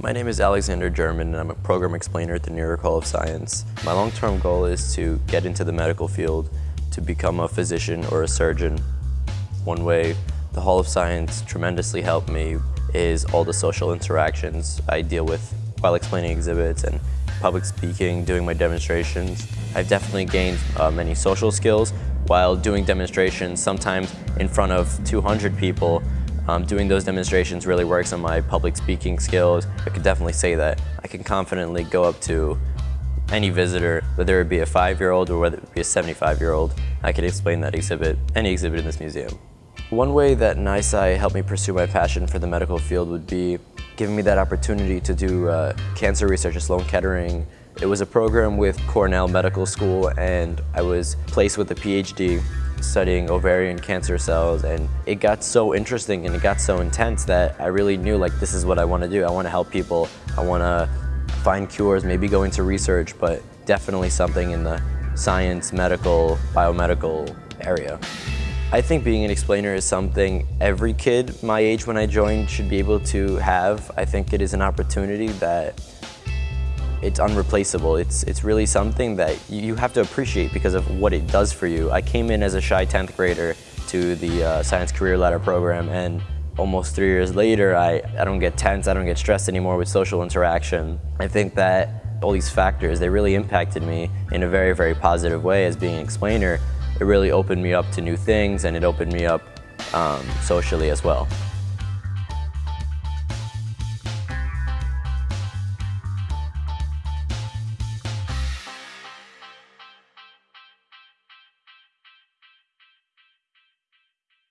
My name is Alexander German and I'm a program explainer at the New York Hall of Science. My long-term goal is to get into the medical field, to become a physician or a surgeon. One way the Hall of Science tremendously helped me is all the social interactions I deal with while explaining exhibits and public speaking, doing my demonstrations. I've definitely gained uh, many social skills while doing demonstrations, sometimes in front of 200 people. Um, doing those demonstrations really works on my public speaking skills. I could definitely say that. I can confidently go up to any visitor, whether it be a five-year-old or whether it be a 75-year-old. I could explain that exhibit, any exhibit in this museum. One way that NYSCI helped me pursue my passion for the medical field would be giving me that opportunity to do uh, cancer research at Sloan Kettering. It was a program with Cornell Medical School and I was placed with a PhD studying ovarian cancer cells and it got so interesting and it got so intense that I really knew like this is what I want to do. I want to help people. I want to find cures, maybe go into research, but definitely something in the science, medical, biomedical area. I think being an explainer is something every kid my age when I joined should be able to have. I think it is an opportunity that it's unreplaceable. It's, it's really something that you have to appreciate because of what it does for you. I came in as a shy 10th grader to the uh, Science Career Ladder program and almost three years later, I, I don't get tense, I don't get stressed anymore with social interaction. I think that all these factors, they really impacted me in a very, very positive way as being an explainer it really opened me up to new things and it opened me up um, socially as well.